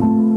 you.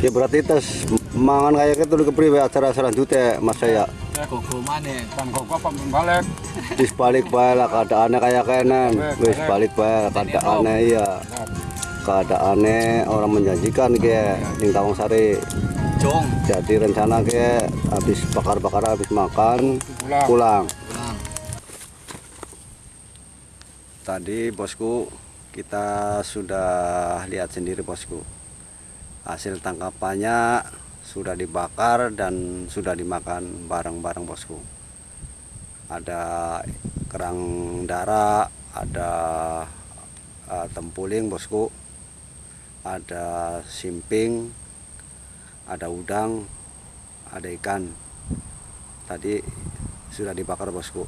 Ya berarti tes mangan kayak gitu kepriwe acara selanjutnya Mas saya. ya koko mana Kan apa balik. Wis balik bae lah keadaannya kayak kenen. Wis balik bae keadaannya iya. Keadaannya orang menjanjikan ke ning Tawang Sari. jong Jadi rencana ke habis bakar-bakar habis makan pulang. pulang Tadi bosku kita sudah lihat sendiri bosku. Hasil tangkapannya sudah dibakar dan sudah dimakan bareng-bareng bosku. Ada kerang darah, ada eh, tempuling bosku, ada simping, ada udang, ada ikan. Tadi sudah dibakar bosku.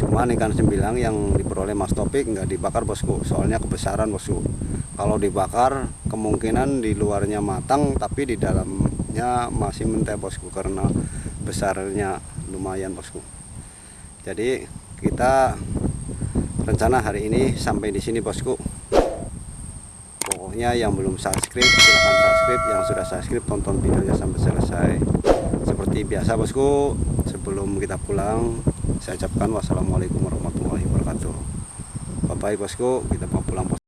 Cuman ikan sembilang yang diperoleh Mas Topik nggak dibakar bosku, soalnya kebesaran bosku. Kalau dibakar kemungkinan di luarnya matang tapi di dalamnya masih mentah bosku karena besarnya lumayan bosku. Jadi kita rencana hari ini sampai di sini bosku. Pokoknya yang belum subscribe silahkan subscribe, yang sudah subscribe tonton videonya sampai selesai. Seperti biasa bosku, sebelum kita pulang saya ucapkan wassalamualaikum warahmatullahi wabarakatuh. Bye bye bosku, kita mau pulang bosku.